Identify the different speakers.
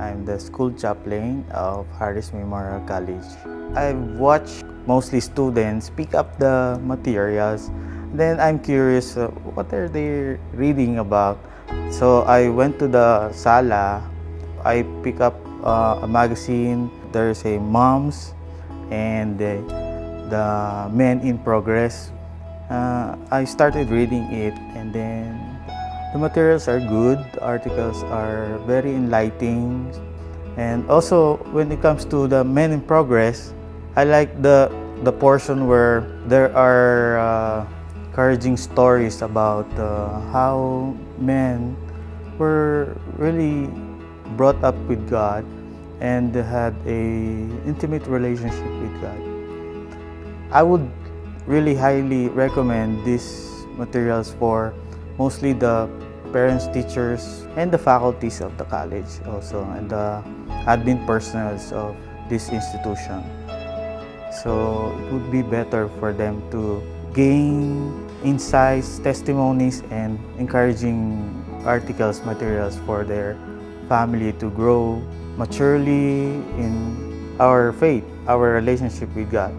Speaker 1: I'm the school chaplain of Harris Memorial College. I watch mostly students pick up the materials. Then I'm curious, uh, what are they reading about? So I went to the sala. I pick up uh, a magazine. There's a moms and the, the men in progress. Uh, I started reading it and then the materials are good, the articles are very enlightening. And also, when it comes to the men in progress, I like the, the portion where there are uh, encouraging stories about uh, how men were really brought up with God and had a intimate relationship with God. I would really highly recommend these materials for mostly the parents, teachers, and the faculties of the college also, and the admin personals of this institution. So it would be better for them to gain insights, testimonies, and encouraging articles, materials for their family to grow maturely in our faith, our relationship with God.